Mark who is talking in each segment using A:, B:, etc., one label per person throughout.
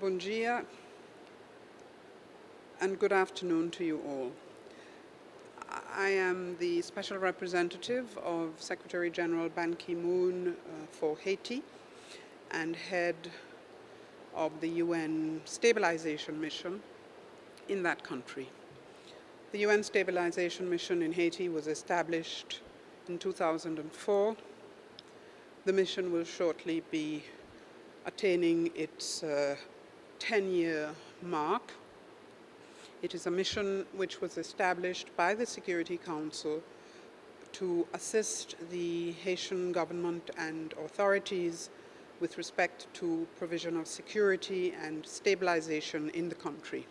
A: Bon dia and good afternoon to you all. I am the Special Representative of Secretary General Ban Ki-moon uh, for Haiti and head of the UN Stabilization Mission in that country. The UN Stabilization Mission in Haiti was established in 2004. The mission will shortly be attaining its 10-year uh, mark. It is a mission which was established by the Security Council to assist the Haitian government and authorities with respect to provision of security and stabilization in the country.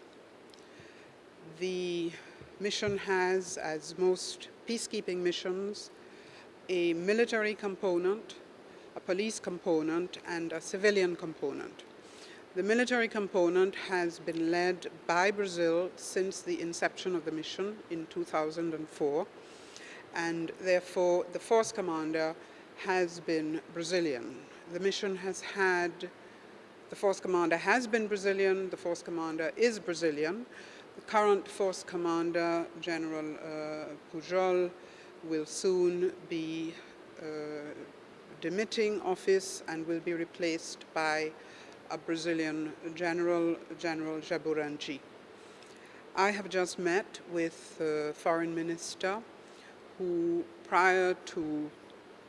A: The mission has, as most peacekeeping missions, a military component, a police component, and a civilian component. The military component has been led by Brazil since the inception of the mission in 2004, and therefore the force commander has been Brazilian. The mission has had, the force commander has been Brazilian, the force commander is Brazilian, the current force commander, General uh, Pujol, will soon be uh, demitting office and will be replaced by a Brazilian general, General Jaborandy. I have just met with the foreign minister who, prior to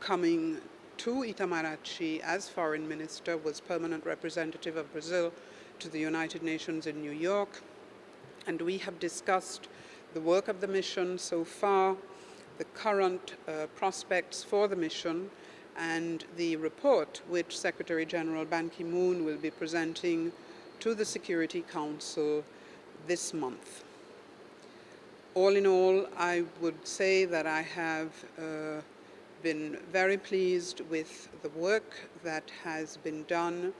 A: coming to Itamaraty as foreign minister, was permanent representative of Brazil to the United Nations in New York and we have discussed the work of the mission so far, the current uh, prospects for the mission, and the report which Secretary General Ban Ki-moon will be presenting to the Security Council this month. All in all, I would say that I have uh, been very pleased with the work that has been done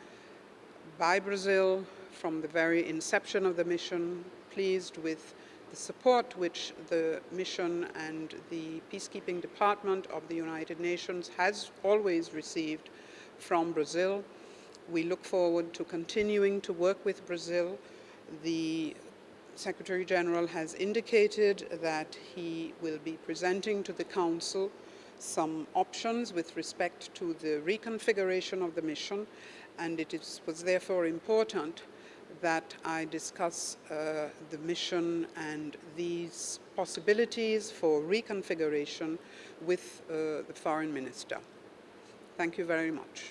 A: by Brazil from the very inception of the mission pleased with the support which the mission and the peacekeeping department of the United Nations has always received from Brazil. We look forward to continuing to work with Brazil. The Secretary General has indicated that he will be presenting to the Council some options with respect to the reconfiguration of the mission and it is, was therefore important that I discuss uh, the mission and these possibilities for reconfiguration with uh, the foreign minister. Thank you very much.